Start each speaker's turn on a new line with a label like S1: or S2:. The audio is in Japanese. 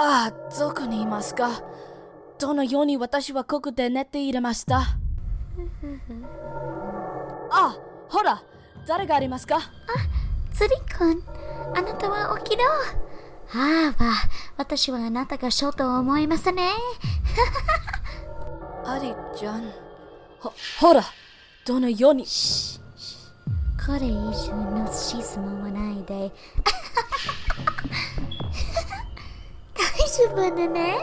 S1: ああ、どこにいますか？どのように私はここで寝ていれました？あ、ほら、誰がありますか？
S2: 釣りくん、あなたは起きろ。ああ、私はあなたがショーと思いますね。
S1: アリちゃん。ほ、ほら、どのように？
S2: これ以上の質問はないで。şu ne?